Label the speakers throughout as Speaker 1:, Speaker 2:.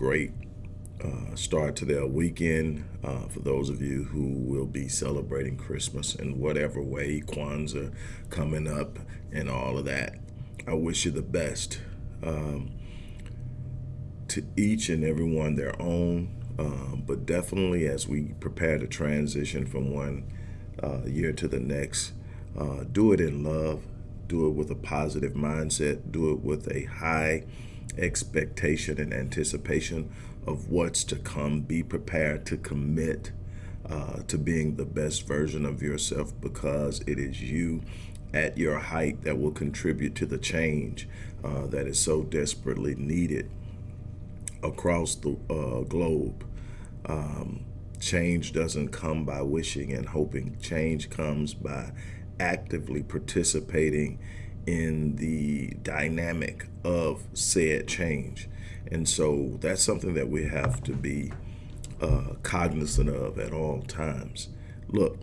Speaker 1: great uh, start to their weekend. Uh, for those of you who will be celebrating Christmas in whatever way, Kwanzaa coming up, and all of that, I wish you the best. Um, to each and every one their own, um, but definitely as we prepare to transition from one uh, year to the next, uh, do it in love, do it with a positive mindset, do it with a high expectation and anticipation of what's to come. Be prepared to commit uh, to being the best version of yourself because it is you at your height that will contribute to the change uh, that is so desperately needed across the uh, globe. Um, change doesn't come by wishing and hoping. Change comes by actively participating in the dynamic of said change. And so that's something that we have to be uh, cognizant of at all times. Look,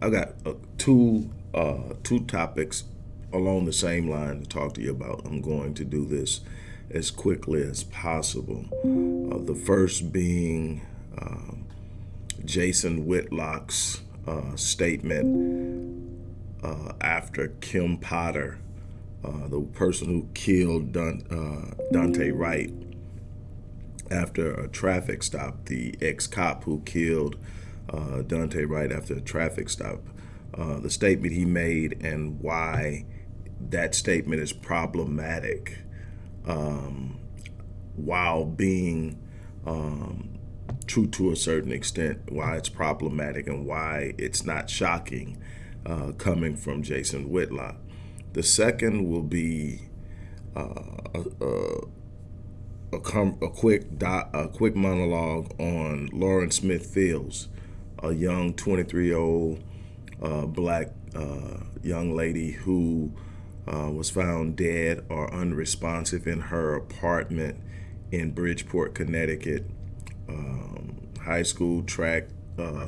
Speaker 1: I got uh, two uh, two topics along the same line to talk to you about. I'm going to do this as quickly as possible. Uh, the first being um, Jason Whitlock's uh, statement uh, after Kim Potter, uh, the person who killed uh, Daunte Wright, after a traffic stop, the ex-cop who killed uh, Daunte Wright after a traffic stop, uh, the statement he made and why that statement is problematic um, while being um, true to a certain extent, why it's problematic and why it's not shocking uh, coming from Jason Whitlock. The second will be uh, a, a, a, quick a quick monologue on Lauren Smith Fields, a young 23-year-old uh, black uh, young lady who uh, was found dead or unresponsive in her apartment in Bridgeport, Connecticut. Um, high school track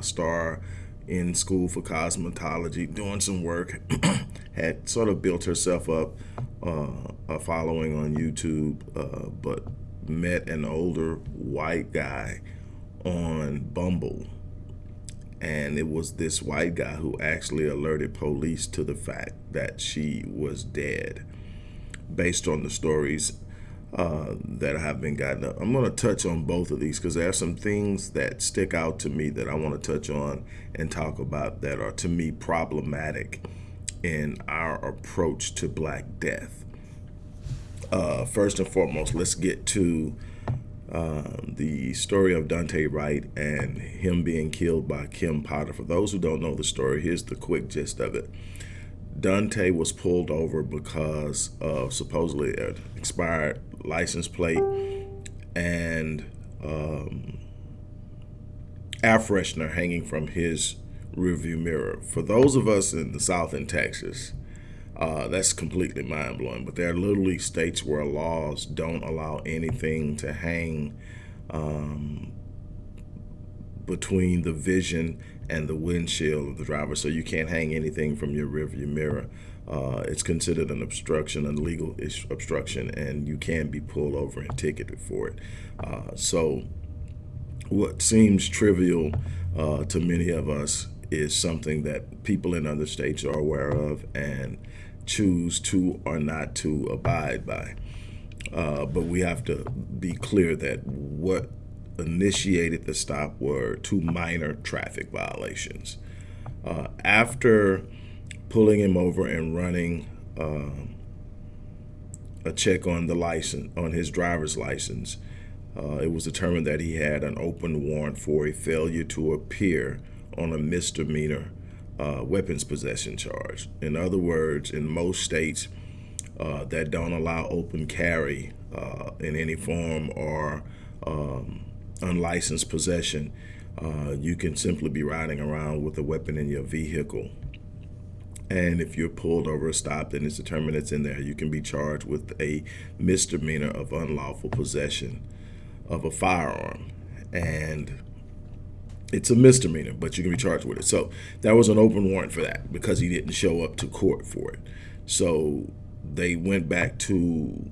Speaker 1: star in school for cosmetology, doing some work, had sort of built herself up uh, a following on YouTube, uh, but met an older white guy on Bumble. And it was this white guy who actually alerted police to the fact that she was dead based on the stories uh, that have been gotten up. I'm going to touch on both of these because there are some things that stick out to me that I want to touch on and talk about that are to me problematic in our approach to Black Death. Uh, first and foremost, let's get to um, the story of Daunte Wright and him being killed by Kim Potter. For those who don't know the story, here's the quick gist of it. Daunte was pulled over because of supposedly an expired license plate and um, air freshener hanging from his rearview mirror. For those of us in the South in Texas, uh, that's completely mind blowing. But there are literally states where laws don't allow anything to hang um, between the vision and the windshield of the driver. So you can't hang anything from your rearview mirror. Uh, it's considered an obstruction, an illegal obstruction, and you can be pulled over and ticketed for it. Uh, so what seems trivial uh, to many of us is something that people in other states are aware of and choose to or not to abide by. Uh, but we have to be clear that what initiated the stop were two minor traffic violations. Uh, after pulling him over and running uh, a check on the license, on his driver's license, uh, it was determined that he had an open warrant for a failure to appear on a misdemeanor uh, weapons possession charge. In other words, in most states uh, that don't allow open carry uh, in any form or um, unlicensed possession, uh, you can simply be riding around with a weapon in your vehicle. And if you're pulled over or stopped and it's determined it's in there, you can be charged with a misdemeanor of unlawful possession of a firearm. And it's a misdemeanor, but you can be charged with it. So that was an open warrant for that because he didn't show up to court for it. So they went back to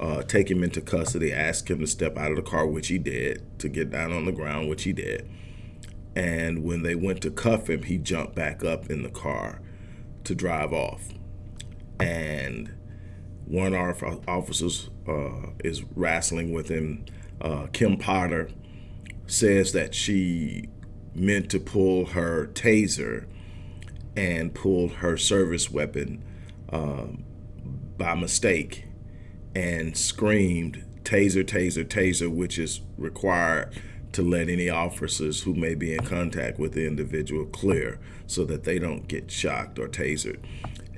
Speaker 1: uh, take him into custody, ask him to step out of the car, which he did, to get down on the ground, which he did. And when they went to cuff him, he jumped back up in the car to drive off. And one of our officers uh, is wrestling with him. Uh, Kim Potter says that she meant to pull her taser and pulled her service weapon um, by mistake and screamed taser, taser, taser, which is required to let any officers who may be in contact with the individual clear so that they don't get shocked or tasered.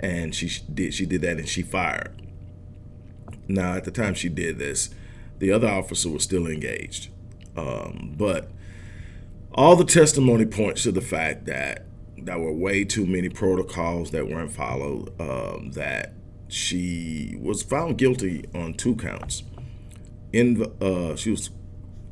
Speaker 1: And she did she did that and she fired. Now at the time she did this, the other officer was still engaged. Um, but all the testimony points to the fact that there were way too many protocols that weren't followed, um, that she was found guilty on two counts. In uh, she was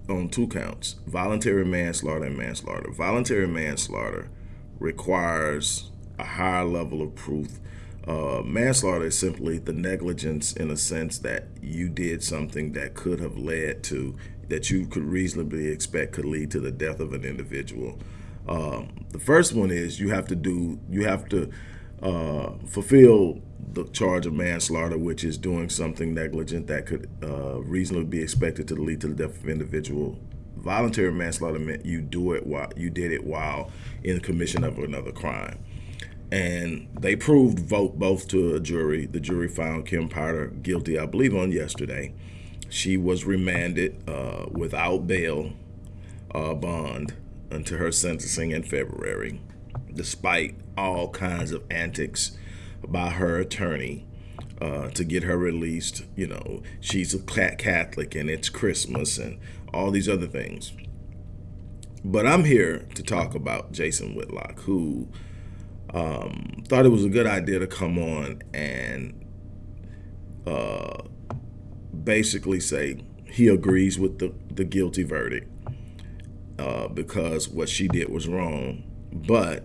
Speaker 1: on two counts: voluntary manslaughter and manslaughter. Voluntary manslaughter requires a higher level of proof. Uh, manslaughter is simply the negligence in a sense that you did something that could have led to that you could reasonably expect could lead to the death of an individual. Um, the first one is you have to do you have to uh, fulfill the charge of manslaughter, which is doing something negligent that could uh, reasonably be expected to lead to the death of an individual. Voluntary manslaughter meant you do it while you did it while in the commission of another crime. And they proved vote both to a jury. The jury found Kim Potter guilty, I believe, on yesterday. She was remanded uh, without bail uh, bond until her sentencing in February, despite all kinds of antics by her attorney uh, to get her released. You know, she's a Catholic and it's Christmas and all these other things. But I'm here to talk about Jason Whitlock, who um, thought it was a good idea to come on and uh, basically say he agrees with the, the guilty verdict uh, because what she did was wrong. But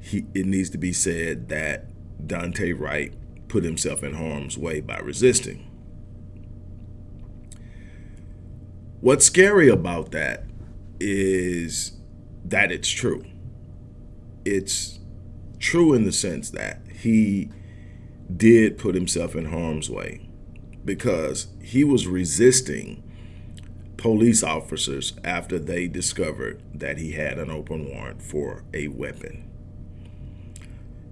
Speaker 1: he, it needs to be said that Daunte Wright put himself in harm's way by resisting. What's scary about that is that it's true. It's true in the sense that he did put himself in harm's way because he was resisting police officers after they discovered that he had an open warrant for a weapon.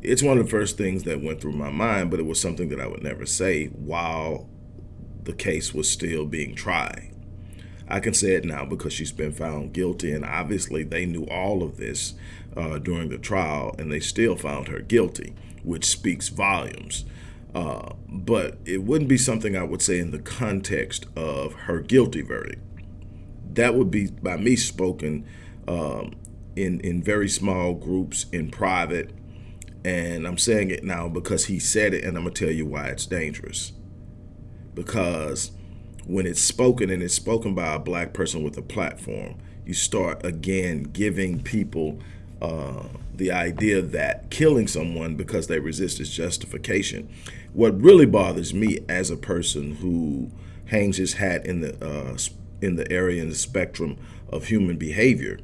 Speaker 1: It's one of the first things that went through my mind, but it was something that I would never say while the case was still being tried. I can say it now because she's been found guilty, and obviously they knew all of this uh, during the trial, and they still found her guilty, which speaks volumes. Uh, but it wouldn't be something I would say in the context of her guilty verdict that would be by me spoken um, in in very small groups in private and I'm saying it now because he said it and I'm gonna tell you why it's dangerous because when it's spoken and it's spoken by a black person with a platform you start again giving people uh, the idea that killing someone because they resist is justification. What really bothers me as a person who hangs his hat in the uh, in the area and the spectrum of human behavior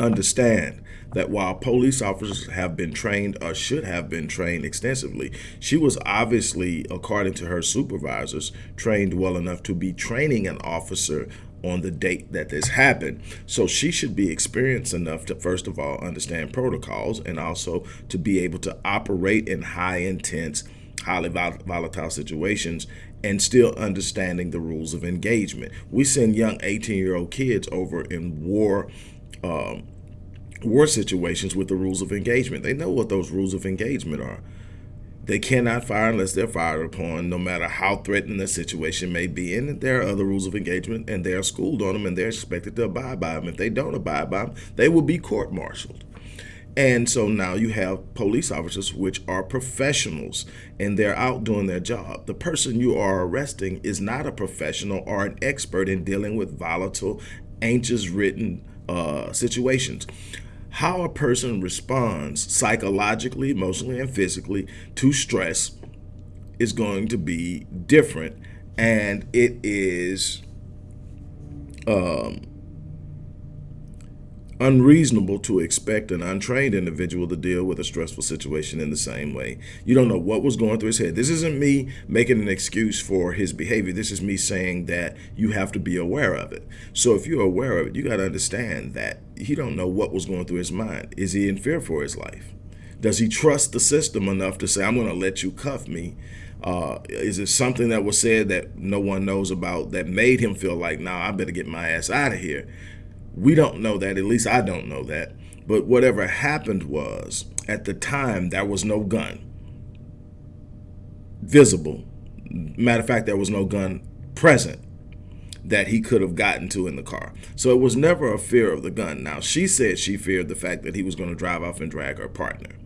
Speaker 1: understand that while police officers have been trained or should have been trained extensively, she was obviously, according to her supervisors, trained well enough to be training an officer on the date that this happened. So she should be experienced enough to, first of all, understand protocols and also to be able to operate in high intense, highly volatile situations and still understanding the rules of engagement. We send young 18 year old kids over in war. Um, war situations with the rules of engagement. They know what those rules of engagement are. They cannot fire unless they're fired upon, no matter how threatening the situation may be. And there are other rules of engagement, and they are schooled on them, and they're expected to abide by them. If they don't abide by them, they will be court-martialed. And so now you have police officers, which are professionals, and they're out doing their job. The person you are arresting is not a professional or an expert in dealing with volatile, anxious ridden uh, situations. how a person responds psychologically, emotionally, and physically to stress is going to be different. And it is um, unreasonable to expect an untrained individual to deal with a stressful situation in the same way. You don't know what was going through his head. This isn't me making an excuse for his behavior. This is me saying that you have to be aware of it. So if you're aware of it, you got to understand that he don't know what was going through his mind. Is he in fear for his life? Does he trust the system enough to say, I'm going to let you cuff me? Uh, is it something that was said that no one knows about that made him feel like, nah, I better get my ass out of here? We don't know that. At least I don't know that. But whatever happened was, at the time, there was no gun visible. Matter of fact, there was no gun present that he could have gotten to in the car. So it was never a fear of the gun. Now, she said she feared the fact that he was going to drive off and drag her partner.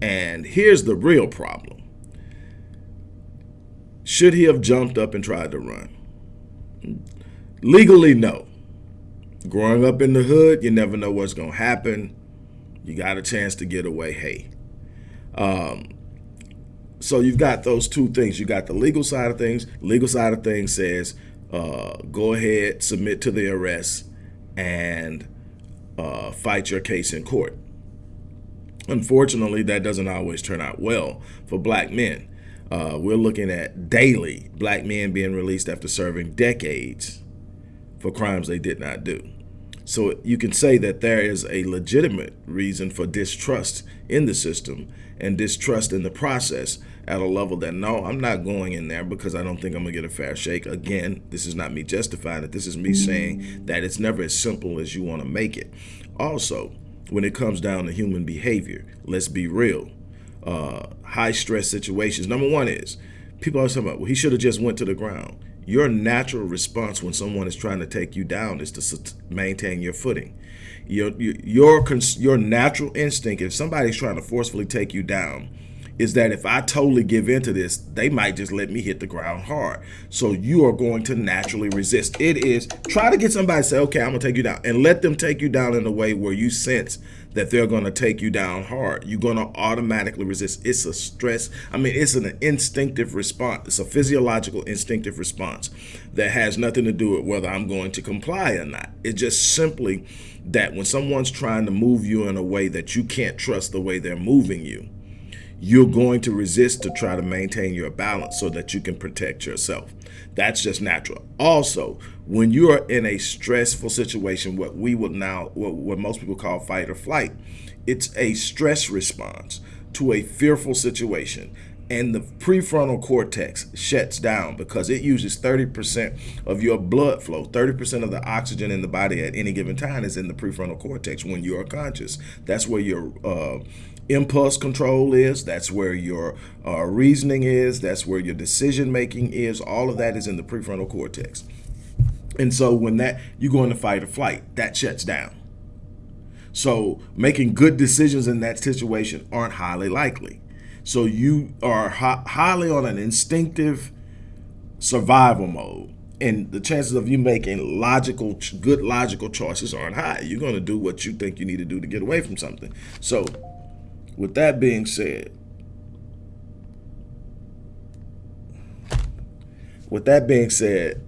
Speaker 1: And here's the real problem. Should he have jumped up and tried to run? Legally, no growing up in the hood, you never know what's going to happen. You got a chance to get away. Hey. Um, so you've got those two things. You got the legal side of things. Legal side of things says uh, go ahead, submit to the arrest, and uh, fight your case in court. Unfortunately, that doesn't always turn out well for black men. Uh, we're looking at daily black men being released after serving decades for crimes they did not do. So you can say that there is a legitimate reason for distrust in the system and distrust in the process at a level that no, I'm not going in there because I don't think I'm gonna get a fair shake. Again, this is not me justifying it. This is me saying that it's never as simple as you want to make it. Also, when it comes down to human behavior, let's be real. Uh, high stress situations. Number one is people are talking about, well, he should have just went to the ground. Your natural response when someone is trying to take you down is to maintain your footing. Your, your, your natural instinct, if somebody's trying to forcefully take you down, is that if I totally give into this, they might just let me hit the ground hard. So you are going to naturally resist. It is try to get somebody to say, okay, I'm gonna take you down and let them take you down in a way where you sense that they're gonna take you down hard. You're gonna automatically resist. It's a stress. I mean, it's an instinctive response. It's a physiological instinctive response that has nothing to do with whether I'm going to comply or not. It's just simply that when someone's trying to move you in a way that you can't trust the way they're moving you, you're going to resist to try to maintain your balance so that you can protect yourself. That's just natural. Also, when you are in a stressful situation, what we would now, what, what most people call fight or flight, it's a stress response to a fearful situation and the prefrontal cortex shuts down because it uses 30% of your blood flow. 30% of the oxygen in the body at any given time is in the prefrontal cortex when you are conscious. That's where your uh, impulse control is. That's where your uh, reasoning is. That's where your decision making is. All of that is in the prefrontal cortex. And so when that you go into fight or flight, that shuts down. So making good decisions in that situation aren't highly likely. So you are highly on an instinctive survival mode. And the chances of you making logical, good logical choices aren't high. You're going to do what you think you need to do to get away from something. So with that being said, with that being said,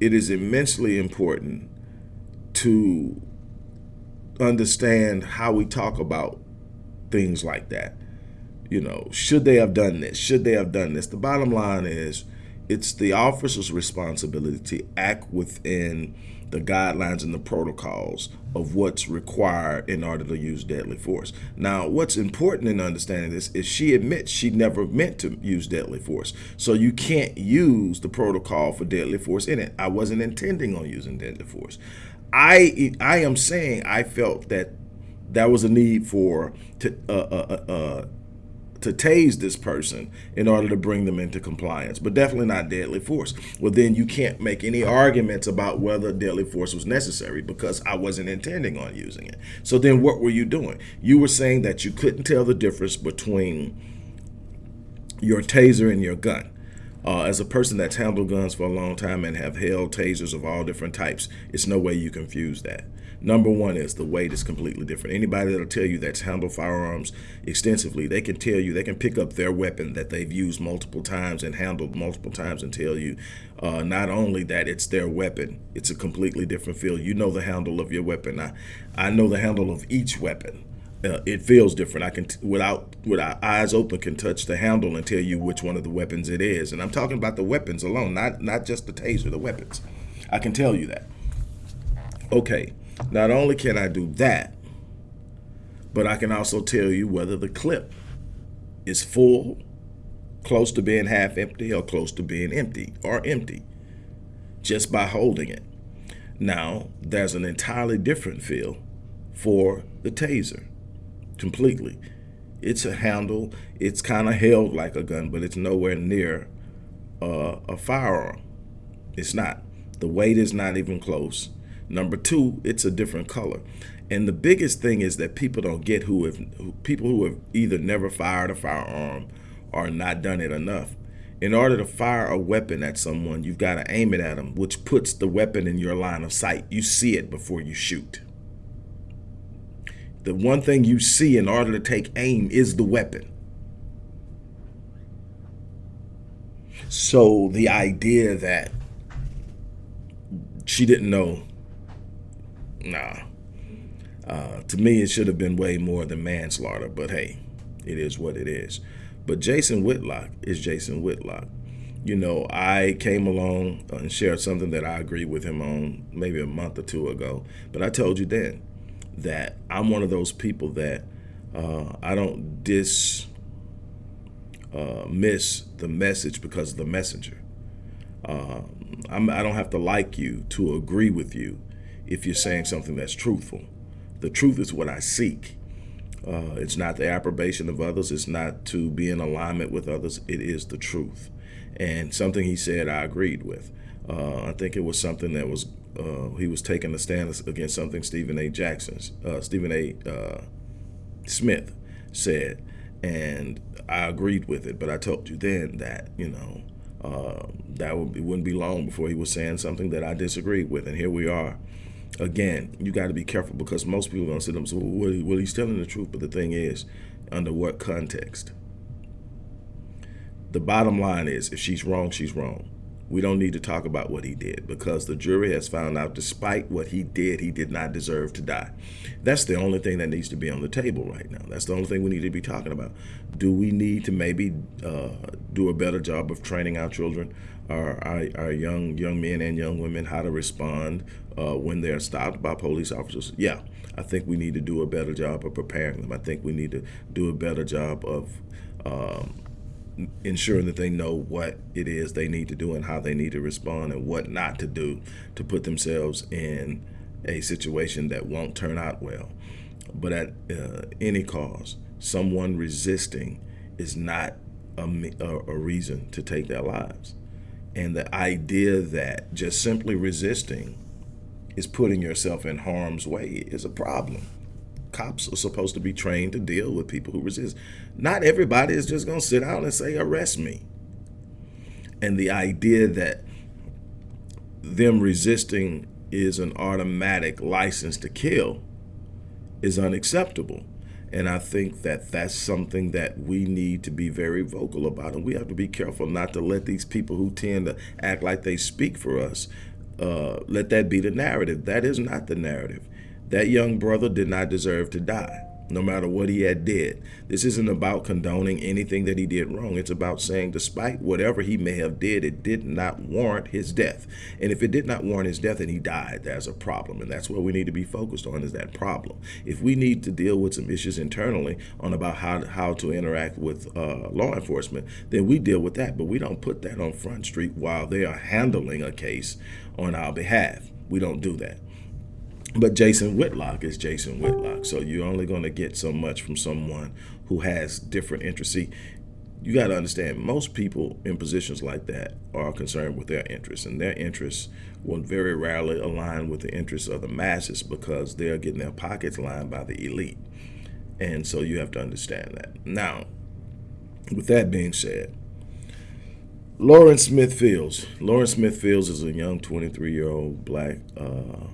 Speaker 1: it is immensely important to understand how we talk about things like that. You know, should they have done this? Should they have done this? The bottom line is it's the officer's responsibility to act within the guidelines and the protocols of what's required in order to use deadly force. Now, what's important in understanding this is she admits she never meant to use deadly force. So you can't use the protocol for deadly force in it. I wasn't intending on using deadly force. I I am saying I felt that there was a need for to uh, uh, uh, uh to tase this person in order to bring them into compliance, but definitely not deadly force. Well, then you can't make any arguments about whether deadly force was necessary because I wasn't intending on using it. So then what were you doing? You were saying that you couldn't tell the difference between your taser and your gun. Uh, as a person that's handled guns for a long time and have held tasers of all different types, it's no way you confuse that. Number one is the weight is completely different. Anybody that'll tell you that's handled firearms extensively, they can tell you, they can pick up their weapon that they've used multiple times and handled multiple times and tell you uh, not only that it's their weapon, it's a completely different feel. You know the handle of your weapon. I, I know the handle of each weapon. Uh, it feels different. I can, without without eyes open, can touch the handle and tell you which one of the weapons it is. And I'm talking about the weapons alone, not not just the taser, the weapons. I can tell you that. Okay, not only can I do that, but I can also tell you whether the clip is full, close to being half empty, or close to being empty or empty just by holding it. Now, there's an entirely different feel for the taser, completely. It's a handle, it's kind of held like a gun, but it's nowhere near uh, a firearm. It's not. The weight is not even close. Number two, it's a different color. And the biggest thing is that people don't get who have who, people who have either never fired a firearm or not done it enough. In order to fire a weapon at someone, you've got to aim it at them, which puts the weapon in your line of sight. You see it before you shoot. The one thing you see in order to take aim is the weapon. So the idea that she didn't know nah. Uh, to me, it should have been way more than manslaughter, but hey, it is what it is. But Jason Whitlock is Jason Whitlock. You know, I came along and shared something that I agreed with him on maybe a month or two ago. But I told you then that I'm one of those people that uh, I don't dis uh, miss the message because of the messenger. Uh, I do not have to like you to agree with you if you're saying something that's truthful. The truth is what I seek. Uh, it's not the approbation of others. It's not to be in alignment with others. It is the truth. And something he said, I agreed with. Uh, I think it was something that was uh, he was taking a stand against something Stephen A. Jackson's uh, Stephen A. Uh, Smith said, and I agreed with it. But I told you then that you know uh, that would be, wouldn't be long before he was saying something that I disagreed with, and here we are again, you got to be careful because most people are going to sit and say, well, well, he's telling the truth. But the thing is, under what context? The bottom line is, if she's wrong, she's wrong. We don't need to talk about what he did because the jury has found out despite what he did, he did not deserve to die. That's the only thing that needs to be on the table right now. That's the only thing we need to be talking about. Do we need to maybe uh, do a better job of training our children, our, our, our, young young men and young women, how to respond uh, when they're stopped by police officers? Yeah, I think we need to do a better job of preparing them. I think we need to do a better job of um, ensuring that they know what it is they need to do and how they need to respond and what not to do to put themselves in a situation that won't turn out well. But at uh, any cause, someone resisting is not a, a, reason to take their lives. And the idea that just simply resisting is putting yourself in harm's way is a problem cops are supposed to be trained to deal with people who resist. Not everybody is just going to sit down and say, arrest me. And the idea that them resisting is an automatic license to kill is unacceptable. And I think that that's something that we need to be very vocal about. And we have to be careful not to let these people who tend to act like they speak for us, uh, let that be the narrative. That is not the narrative. That young brother did not deserve to die, no matter what he had did. This isn't about condoning anything that he did wrong. It's about saying despite whatever he may have did, it did not warrant his death. And if it did not warrant his death and he died, there's a problem. And that's what we need to be focused on is that problem. If we need to deal with some issues internally on about how, how to interact with uh, law enforcement, then we deal with that. But we don't put that on Front Street while they are handling a case on our behalf. We don't do that. But Jason Whitlock is Jason Whitlock. So you're only going to get so much from someone who has different interests. See, you got to understand, most people in positions like that are concerned with their interests, and their interests will very rarely align with the interests of the masses because they're getting their pockets lined by the elite. And so you have to understand that. Now, with that being said, Lauren Smith Fields. Lauren Smith Fields is a young 23 year old black, uh,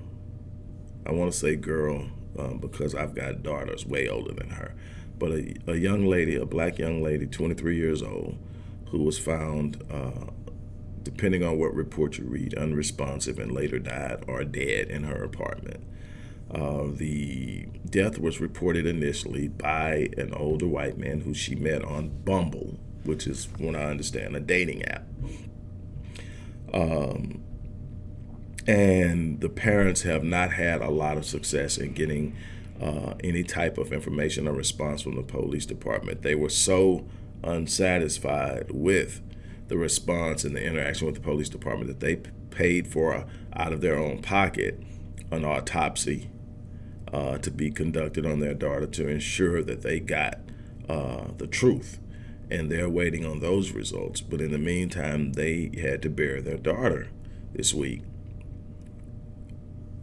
Speaker 1: I want to say girl um, because I've got daughters way older than her, but a, a, young lady, a black young lady, 23 years old, who was found, uh, depending on what report you read, unresponsive and later died or dead in her apartment. Uh, the death was reported initially by an older white man who she met on Bumble, which is, when I understand, a dating app. Um, and the parents have not had a lot of success in getting uh, any type of information or response from the police department. They were so unsatisfied with the response and the interaction with the police department that they paid for out of their own pocket an autopsy uh, to be conducted on their daughter to ensure that they got uh, the truth. And they're waiting on those results. But in the meantime, they had to bury their daughter this week.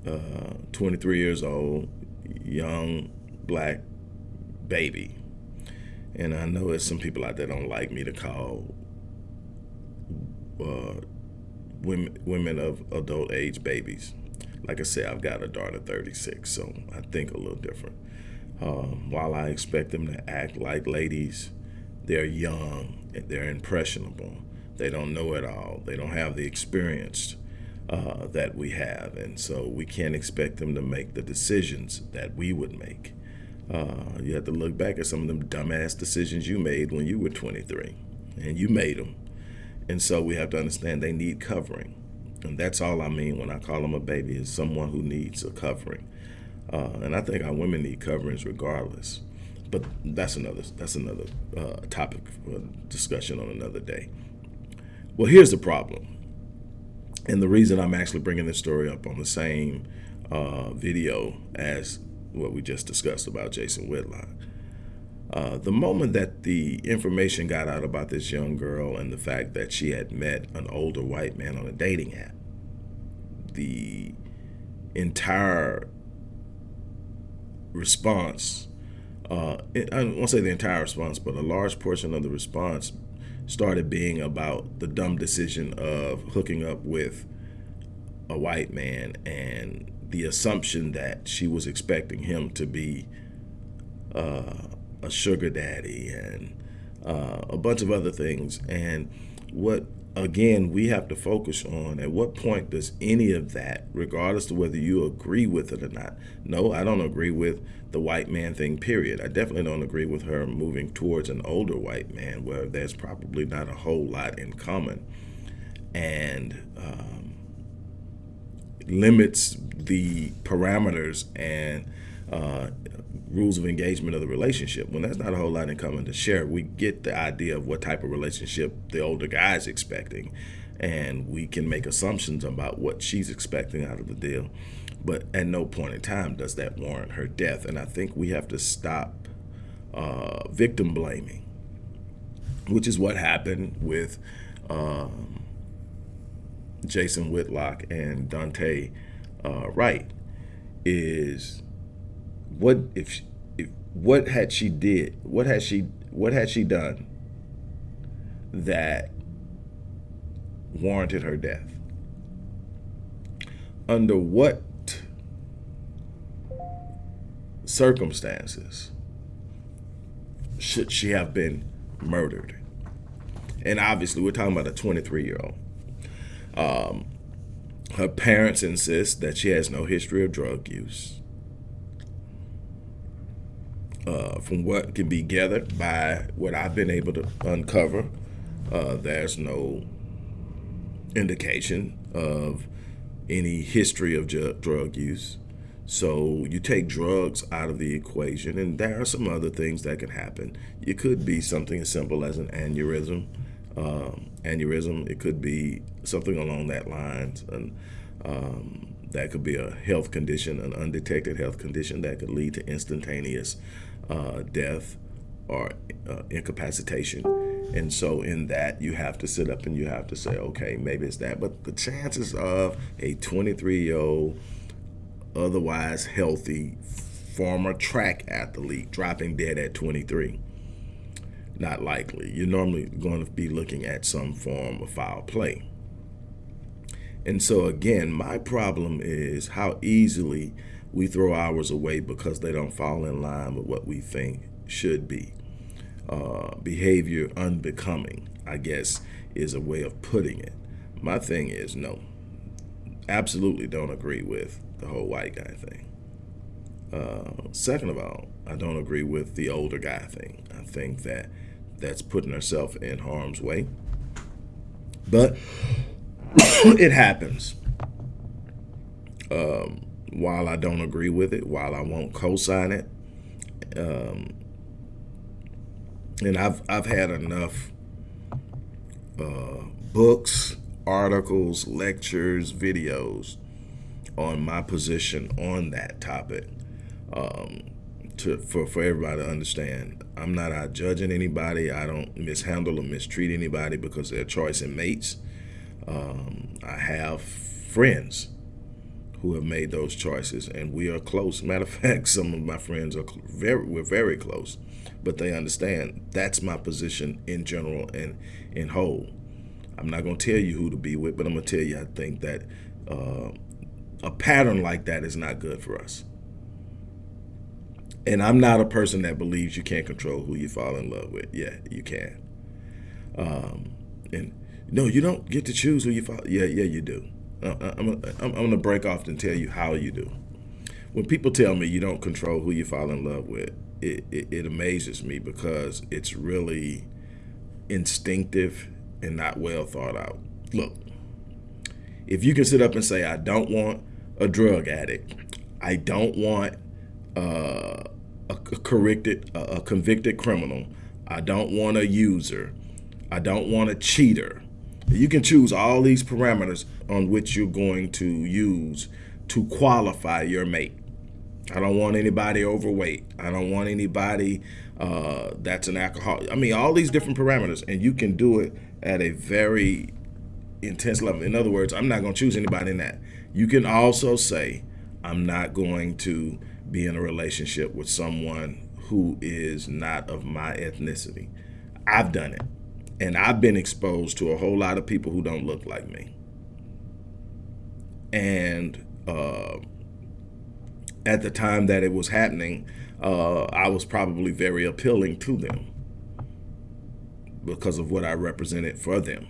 Speaker 1: Uh, 23 years old, young black baby. And I know there's some people out there don't like me to call uh, women women of adult age babies like I said, I've got a daughter 36, so I think a little different. Um, while I expect them to act like ladies, they're young and they're impressionable. They don't know it all. They don't have the experience uh, that we have, and so we can't expect them to make the decisions that we would make. Uh, you have to look back at some of them dumbass decisions you made when you were 23, and you made them. And so we have to understand they need covering. And that's all I mean when I call them a baby is someone who needs a covering. Uh, and I think our women need coverings regardless. But that's another that's another uh, topic for discussion on another day. Well, here's the problem, and the reason I'm actually bringing this story up on the same uh, video as what we just discussed about Jason Whitlock. Uh, the moment that the information got out about this young girl and the fact that she had met an older white man on a dating app, the entire response, uh, I won't say the entire response, but a large portion of the response started being about the dumb decision of hooking up with a white man and the assumption that she was expecting him to be uh, a sugar daddy and uh, a bunch of other things. And what, again, we have to focus on at what point does any of that, regardless of whether you agree with it or not. No, I don't agree with the white man thing, period. I definitely don't agree with her moving towards an older white man where there's probably not a whole lot in common. And, um, limits the parameters and uh, rules of engagement of the relationship. When there's not a whole lot in common to share, we get the idea of what type of relationship the older guy is expecting, and we can make assumptions about what she's expecting out of the deal. But at no point in time does that warrant her death. And I think we have to stop uh, victim blaming, which is what happened with um, Jason Whitlock and Daunte uh, Wright. Is what if, if what had she did what had she what had she done that warranted her death? Under what circumstances should she have been murdered? And obviously we're talking about a 23 year old um, her parents insist that she has no history of drug use uh, from what can be gathered by what I've been able to uncover, uh, there's no indication of any history of drug use. So you take drugs out of the equation, and there are some other things that can happen. It could be something as simple as an aneurysm. Um, aneurysm. It could be something along that lines, and um, that could be a health condition, an undetected health condition that could lead to instantaneous uh, death or uh, incapacitation. And so in that, you have to sit up and you have to say, okay, maybe it's that. But the chances of a 23-year-old, otherwise healthy, former track athlete dropping dead at 23, not likely. You're normally going to be looking at some form of foul play. And so again, my problem is how easily we throw ours away because they don't fall in line with what we think should be. Uh, behavior unbecoming, I guess, is a way of putting it. My thing is no, absolutely don't agree with the whole white guy thing. Uh, second of all, I don't agree with the older guy thing. I think that that's putting herself in harm's way. But it happens. Um, while I don't agree with it, while I won't co-sign it, um, and I've I've had enough uh, books, articles, lectures, videos on my position on that topic um, to for for everybody to understand. I'm not out judging anybody. I don't mishandle or mistreat anybody because their choice and mates. Um, I have friends who have made those choices, and we are close. Matter of fact, some of my friends are very, we're very close, but they understand that's my position in general and in whole. I'm not going to tell you who to be with, but I'm going to tell you I think that uh, a pattern like that is not good for us. And I'm not a person that believes you can't control who you fall in love with. Yeah, you can. Um, and no, you don't get to choose who you fall. Yeah, yeah, you do. I'm, I'm, going to break off and tell you how you do. When people tell me you don't control who you fall in love with, it, it, it amazes me because it's really instinctive and not well thought out. Look, if you can sit up and say, I don't want a drug addict, I don't want uh, a, corrected, a convicted criminal, I don't want a user, I don't want a cheater, you can choose all these parameters on which you're going to use to qualify your mate. I don't want anybody overweight. I don't want anybody uh, that's an alcoholic. I mean, all these different parameters, and you can do it at a very intense level. In other words, I'm not going to choose anybody in that. You can also say, I'm not going to be in a relationship with someone who is not of my ethnicity. I've done it. And I've been exposed to a whole lot of people who don't look like me. And uh, at the time that it was happening, uh, I was probably very appealing to them because of what I represented for them.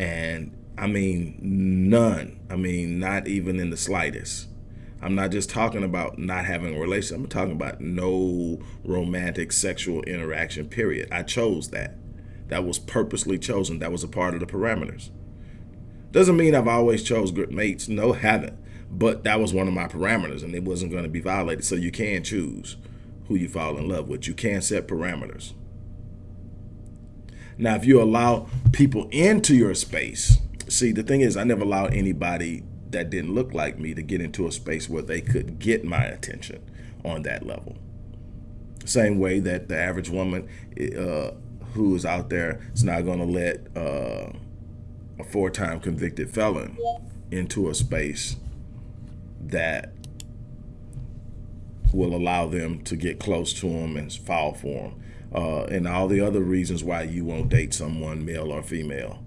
Speaker 1: And I mean, none. I mean, not even in the slightest. I'm not just talking about not having a relationship. I'm talking about no romantic sexual interaction, period. I chose that that was purposely chosen. That was a part of the parameters. Doesn't mean I've always chose good mates. No, haven't. But that was one of my parameters and it wasn't going to be violated. So you can choose who you fall in love with. You can set parameters. Now, if you allow people into your space, see, the thing is, I never allowed anybody that didn't look like me to get into a space where they could get my attention on that level. Same way that the average woman uh, who is out there is not going to let uh, a four-time convicted felon into a space that will allow them to get close to him and fall for him. Uh, and all the other reasons why you won't date someone, male or female.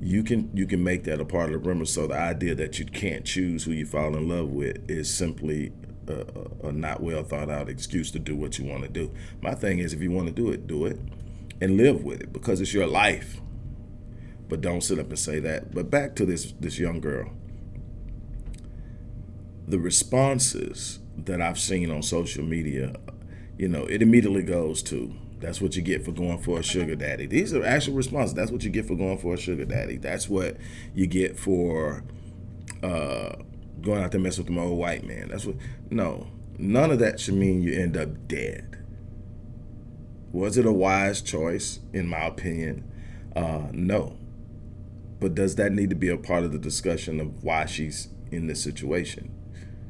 Speaker 1: You can you can make that a part of the premise. So the idea that you can't choose who you fall in love with is simply a, a not well thought out excuse to do what you want to do. My thing is, if you want to do it, do it and live with it because it's your life. But don't sit up and say that. But back to this this young girl. The responses that I've seen on social media, you know, it immediately goes to that's what you get for going for a sugar daddy. These are actual responses. That's what you get for going for a sugar daddy. That's what you get for uh, going out there mess with the old white man. That's what. No, none of that should mean you end up dead. Was it a wise choice, in my opinion? Uh, no. But does that need to be a part of the discussion of why she's in this situation?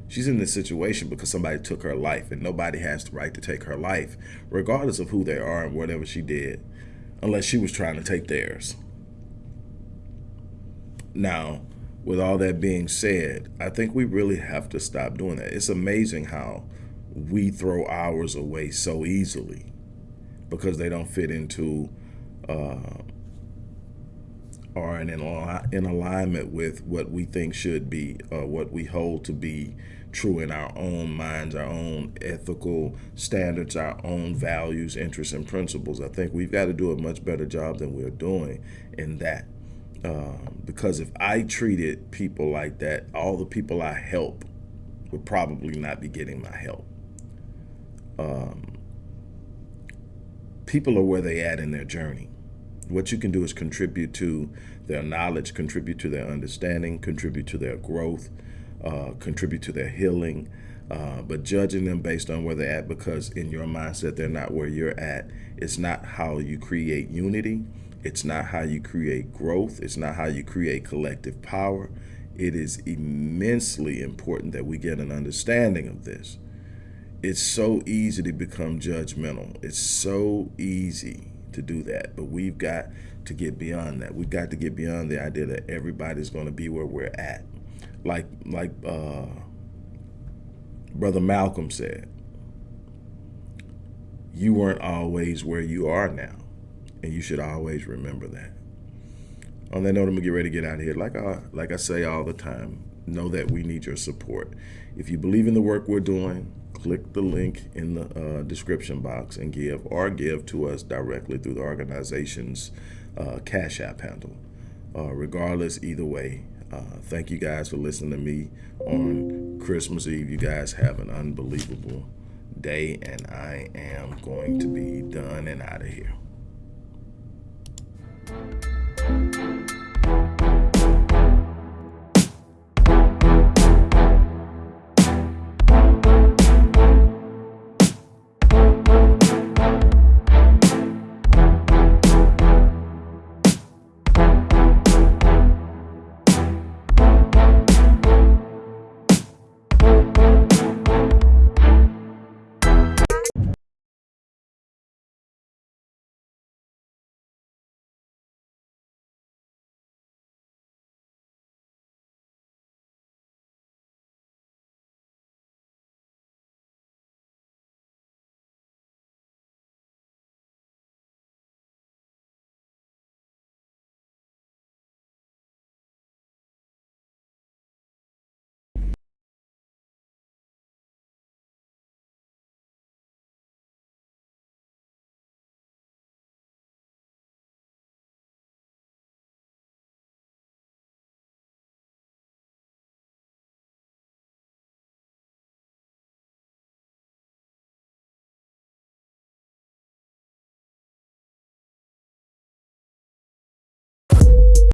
Speaker 1: She's in this situation because somebody took her life, and nobody has the right to take her life, regardless of who they are and whatever she did, unless she was trying to take theirs. Now, with all that being said, I think we really have to stop doing that. It's amazing how we throw ours away so easily because they don't fit into uh, or in, in alignment with what we think should be, uh, what we hold to be true in our own minds, our own ethical standards, our own values, interests, and principles. I think we've got to do a much better job than we're doing in that. Um, because if I treated people like that, all the people I help would probably not be getting my help. Um, people are where they at in their journey. What you can do is contribute to their knowledge, contribute to their understanding, contribute to their growth, uh, contribute to their healing. Uh, but judging them based on where they're at because in your mindset they're not where you're at, it's not how you create unity. It's not how you create growth. It's not how you create collective power. It is immensely important that we get an understanding of this. It's so easy to become judgmental. It's so easy to do that. But we've got to get beyond that. We've got to get beyond the idea that everybody's going to be where we're at. Like like uh, Brother Malcolm said, you weren't always where you are now. And you should always remember that. On that note, I'm gonna get ready to get out of here. Like I, like I say all the time, know that we need your support. If you believe in the work we're doing, click the link in the uh, description box and give or give to us directly through the organization's uh, Cash App handle. Uh, regardless, either way, uh, thank you guys for listening to me on Christmas Eve. You guys have an unbelievable day, and I am going to be done and out of here.